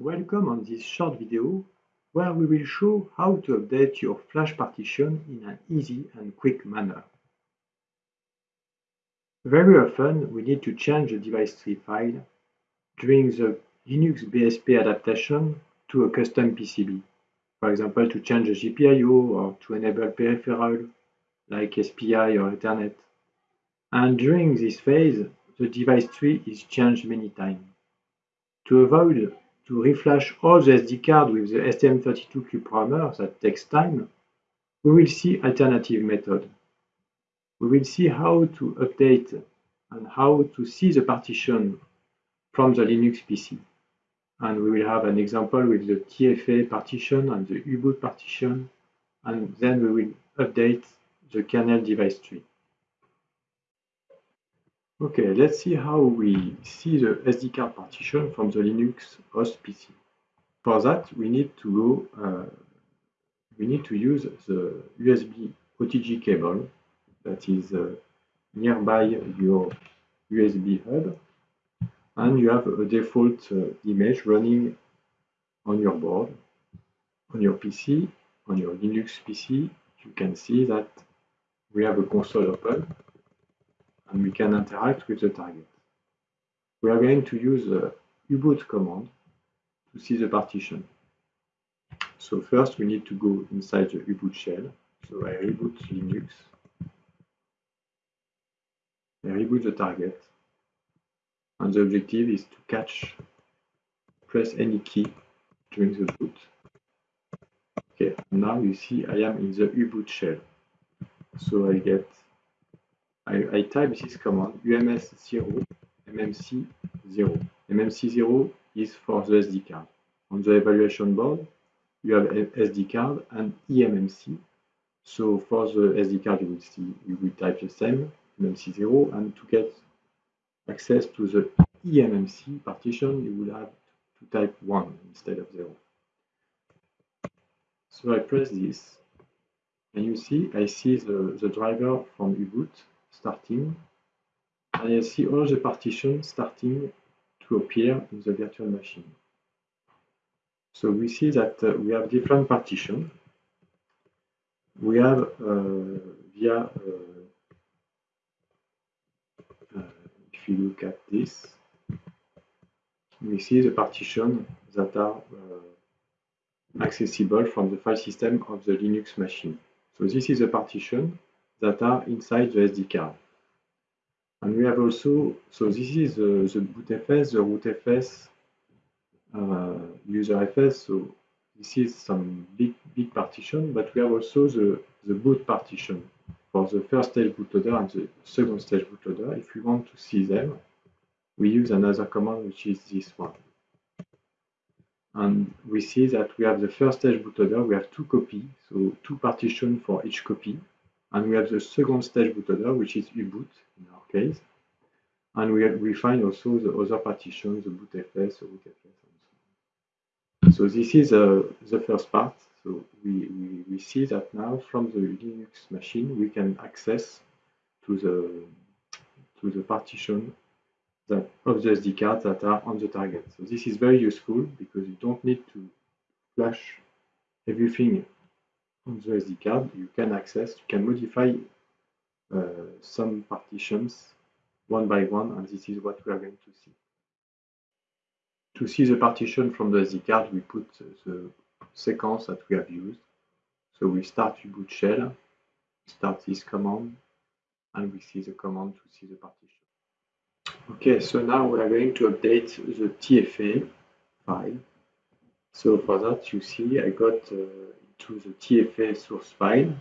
Welcome on this short video where we will show how to update your flash partition in an easy and quick manner. Very often we need to change the device tree file during the Linux BSP adaptation to a custom PCB. For example, to change the GPIO or to enable peripheral like SPI or Ethernet. And during this phase, the device tree is changed many times. To avoid to reflash all the SD card with the STM32 programmer that takes time, we will see alternative method. We will see how to update and how to see the partition from the Linux PC. And we will have an example with the TFA partition and the U-boot partition, and then we will update the kernel device tree. Okay, let's see how we see the SD card partition from the Linux host PC. For that, we need to go, uh, we need to use the USB OTG cable that is uh, nearby your USB hub, and you have a default uh, image running on your board, on your PC, on your Linux PC. You can see that we have a console open and we can interact with the target. We are going to use the uboot command to see the partition. So first we need to go inside the uboot shell. So I reboot Linux. I reboot the target. And the objective is to catch, press any key during the boot. Okay, now you see I am in the uboot shell. So I get I, I type this command ums0 mmc0. mmc0 is for the SD card. On the evaluation board, you have SD card and eMMC. So for the SD card, you will see you will type the same mmc0, and to get access to the eMMC partition, you will have to type 1 instead of 0. So I press this, and you see I see the, the driver from U-boot starting, and I see all the partitions starting to appear in the virtual machine. So we see that uh, we have different partitions. We have uh, via, uh, uh, if you look at this, we see the partitions that are uh, accessible from the file system of the Linux machine. So this is a partition that are inside the SD card. And we have also, so this is the, the bootfs, the rootfs, uh, userfs, so this is some big, big partition, but we have also the, the boot partition for the first stage bootloader and the second stage bootloader. If we want to see them, we use another command, which is this one. And we see that we have the first stage bootloader, we have two copies, so two partitions for each copy. And we have the second stage bootloader, which is U-boot in our case. And we, we find also the other partitions, the bootfs, the rootfs, and so on. So this is uh, the first part. So we, we, we see that now from the Linux machine, we can access to the to the partition that of the SD card that are on the target. So this is very useful because you don't need to flash everything on the SD card, you can access, you can modify uh, some partitions one by one, and this is what we are going to see. To see the partition from the SD card, we put the sequence that we have used. So we start U-boot shell, start this command, and we see the command to see the partition. Okay, so now we are going to update the TFA file. So for that, you see I got uh, to the TFA source file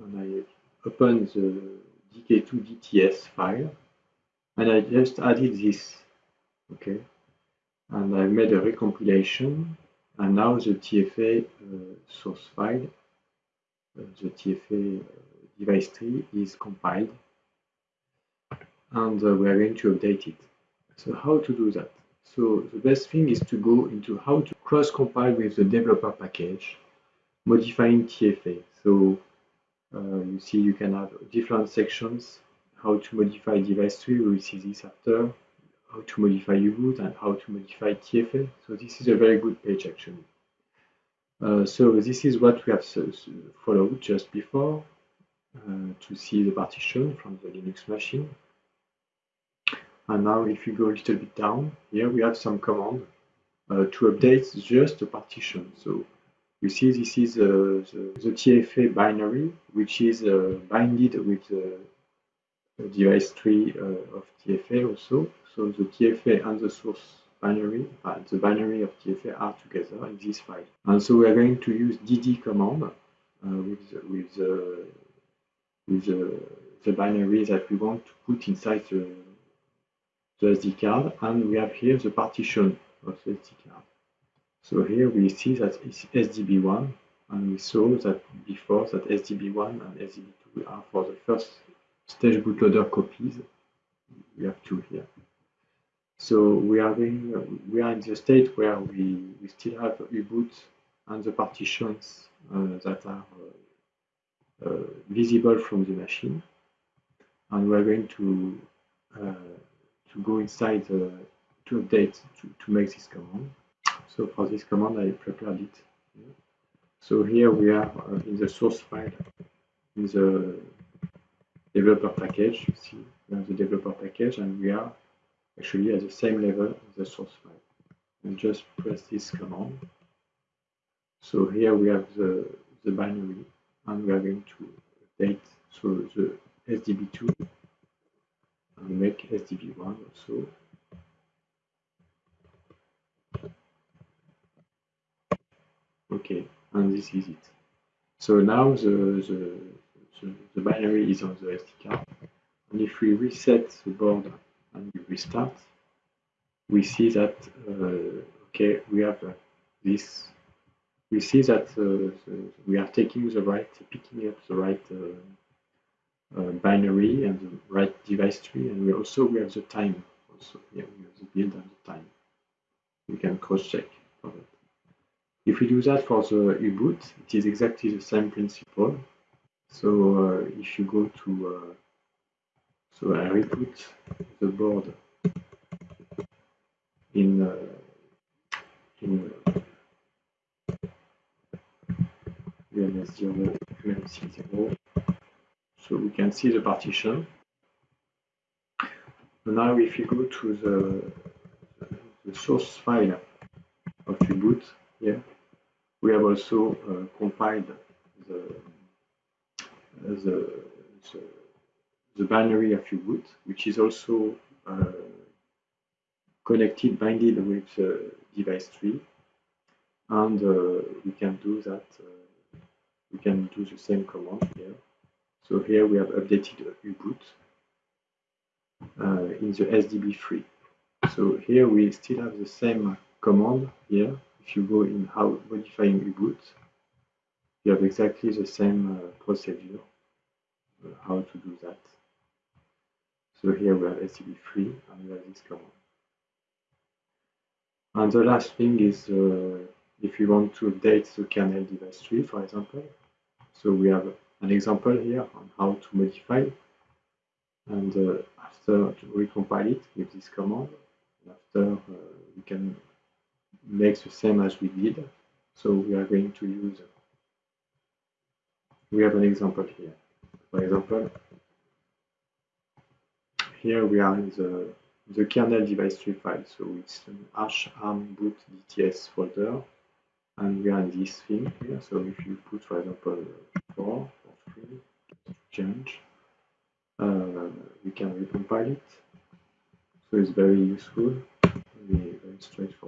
and I open the DK2DTS file and I just added this okay? And I made a recompilation and now the TFA uh, source file uh, the TFA uh, device tree is compiled and uh, we are going to update it. So how to do that? So the best thing is to go into how to cross compile with the developer package modifying TFA. So uh, you see you can have different sections, how to modify device tree, we will see this after, how to modify U-boot and how to modify TFA. So this is a very good page actually. Uh, so this is what we have followed just before uh, to see the partition from the Linux machine. And now if you go a little bit down, here we have some command uh, to update just the partition. So you see this is uh, the, the, TFA binary, which is uh, binded with the device tree uh, of TFA also. So the TFA and the source binary, uh, the binary of TFA are together in this file. And so we are going to use dd command uh, with, with, with the binary that we want to put inside the, the SD card. And we have here the partition of the SD card. So here we see that it's SDB1 and we saw that before that SDB1 and SDB2 are for the first stage bootloader copies. We have two here. So we are going, we are in the state where we, we still have U-boot and the partitions uh, that are uh, uh, visible from the machine. And we are going to uh, to go inside to update to, to make this command. So for this command, I prepared it. So here we are uh, in the source file, in the developer package. You see, we have the developer package, and we are actually at the same level as the source file. And just press this command. So here we have the, the binary, and we are going to update so the SDB2 and make SDB1 also. Okay, and this is it. So now the, the, the, the binary is on the SD card. And if we reset the board and we restart, we see that, uh, okay, we have uh, this, we see that uh, the, we are taking the right, picking up the right uh, uh, binary and the right device tree, and we also we have the time. Also, yeah, we have the build and the time. We can cross check for that. If we do that for the U-boot, it is exactly the same principle. So uh, if you go to, uh, so I re-put the board in uh, in UMS0, MMC0. So we can see the partition. Now if you go to the, the source file of U-boot here, we have also uh, compiled the, the, the, the binary of U-boot, which is also uh, connected, binded with the device tree. And uh, we can do that, we can do the same command here. So here we have updated U-boot uh, in the SDB3. So here we still have the same command here if you go in how modifying U-boot, you have exactly the same uh, procedure, uh, how to do that. So here we have SDB3 and we have this command. And the last thing is uh, if you want to update the kernel device tree, for example. So we have an example here on how to modify. And uh, after to recompile it with this command, after uh, we can makes the same as we did. So we are going to use, we have an example here. For example, here we are in the, the kernel device tree file. So it's an arch arm boot dts folder. And we are in this thing here. So if you put, for example, 4 or 3, change, uh, we can recompile it. So it's very useful, very, very straightforward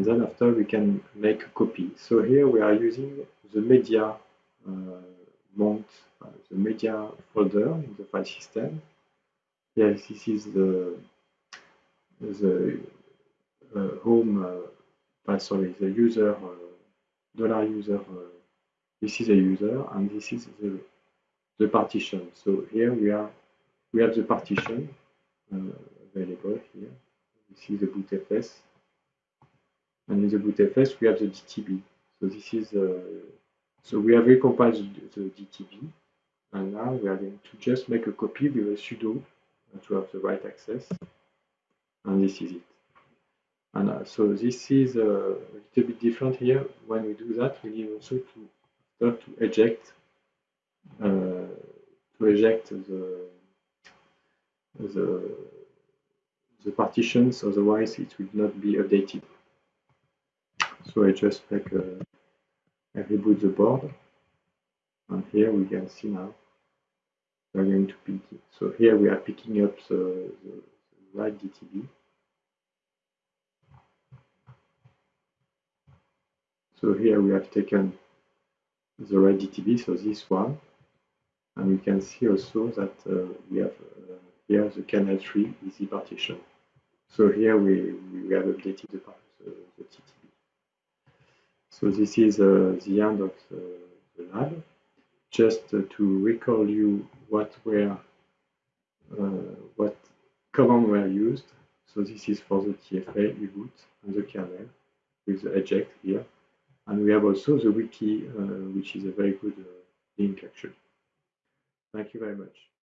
and then after we can make a copy. So here we are using the media uh, mount, uh, the media folder in the file system. Yes, this is the the uh, home, uh, sorry, the user, dollar user. This is a user, and this is the the partition. So here we are, we have the partition available here. This is the bootfs and in the bootfs we have the DTB. So this is uh, so we have recompiled the, the DTB, and now we are going to just make a copy with a sudo to have the right access. and this is it. And uh, so this is uh, a little bit different here. When we do that, we need also to to eject uh, to eject the the the partitions, otherwise it will not be updated. So I just like uh, I reboot the board, and here we can see now we are going to pick it. So here we are picking up the, the, right DTB. So here we have taken the right DTB, so this one, and we can see also that uh, we have uh, here the canal 3 easy partition. So here we, we have updated the, the, the DTB. So this is uh, the end of the, the lab. Just uh, to recall you what were uh, what command were used. So this is for the TFA, reboot, and the kernel with the eject here. And we have also the wiki, uh, which is a very good uh, link actually. Thank you very much.